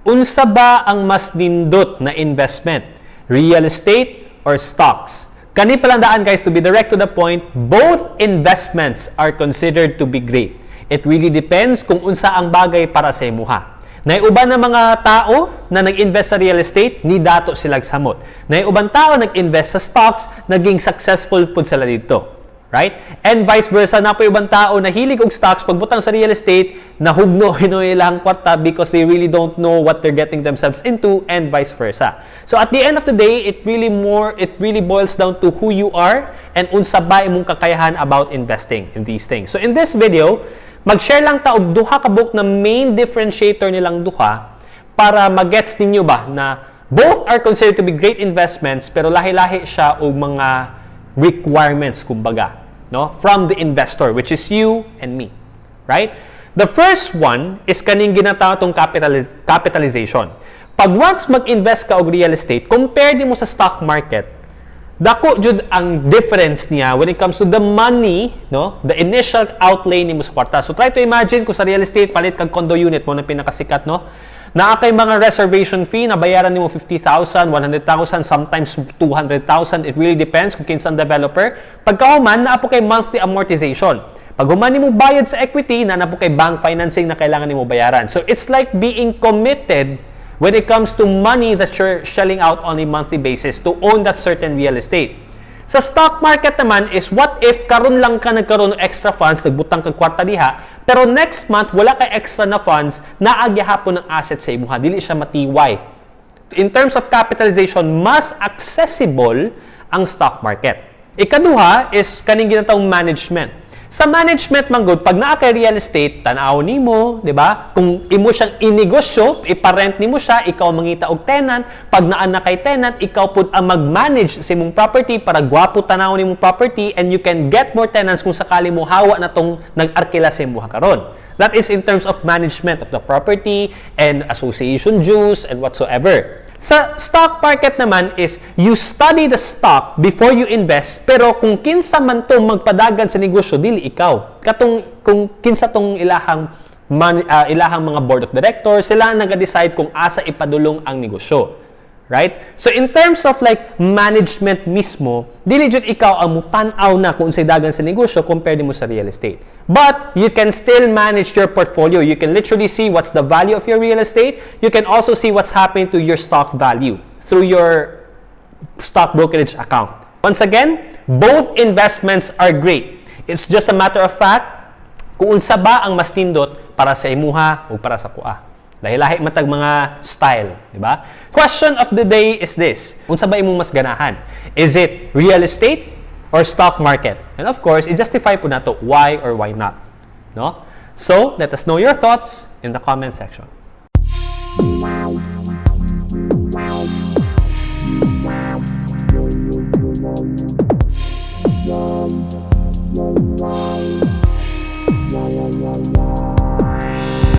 Unsa ba ang mas nindot na investment? Real estate or stocks? Kani palandaan guys, to be direct to the point, both investments are considered to be great. It really depends kung unsa ang bagay para sa imuha. Naiuban na mga tao na nag-invest sa real estate, ni dato sila samot. Naiuban tao nag-invest sa stocks, naging successful pud sila dito. Right? And vice versa, na po ibang tao na hilig og stocks, pagbutang sa real estate, nahugno hinoy ilang kwarta because they really don't know what they're getting themselves into and vice versa. So at the end of the day, it really more it really boils down to who you are and unsa ba imong kakayahan about investing in these things. So in this video, mag-share lang ta og duha ka book na main differentiator nilang duha para magets ninyo ba na both are considered to be great investments pero lahi-lahi siya og mga requirements kumbaga no from the investor which is you and me right? The first one is kaning ginatawag capitaliz- capitalization. Pag once mag-invest ka og real estate compare mo sa stock market dako jud ang difference niya when it comes to the money no the initial outlay nimo sa kwarta. So try to imagine kung sa real estate palit kag condo unit mo na pinakasikat no naa kay mga reservation fee na bayaran nimo 50,000, 100,000, sometimes 200,000. It really depends kung kinsang developer. Pagkauman, naa po kay monthly amortization. Pag human mo bayad sa equity, na na po kay bank financing na kailangan nimo bayaran. So it's like being committed when it comes to money that you're shelling out on a monthly basis to own that certain real estate. Sa stock market naman is what if karon lang ka nagkaroon ng extra funds, nagbutang kag kwarta diha, pero next month wala kay extra na funds, naagi hapon ng asset sa imuha, dili siya matiway. In terms of capitalization, mas accessible ang stock market. Ikaduha is kaning ginatawag management. Sa management man good, pag naa kay real estate, tanaw nimo, di ba? Kung imo siyang inegosyo, iparent nimo siya, ikaw mangita og tenant, pag naa na kay tenant, ikaw pud ang mag-manage sa imong property para gwapo tanaw nimo property and you can get more tenants kung sakali mo hawa na tong nag-arkila sa imong karon. That is in terms of management of the property and association dues and whatsoever. Sa stock market naman is you study the stock before you invest pero kung kinsa man to magpadagan sa negosyo dili ikaw. Katong kung kinsa tong ilahang man, uh, ilahang mga board of directors sila ang nag-decide kung asa ipadulong ang negosyo. Right? So in terms of like management mismo, dili jud ikaw ang mutan-aw na kung unsay dagan sa negosyo compared mo sa real estate. But you can still manage your portfolio. You can literally see what's the value of your real estate. You can also see what's happening to your stock value through your stock brokerage account. Once again, both investments are great. It's just a matter of fact kung unsa ba ang mas nindot para sa imuha o para sa kuha. Dahil lahi matag mga style, di ba? Question of the day is this. Unsa ba imong mas ganahan? Is it real estate or stock market? And of course, i-justify po nato why or why not. No? So, let us know your thoughts in the comment section.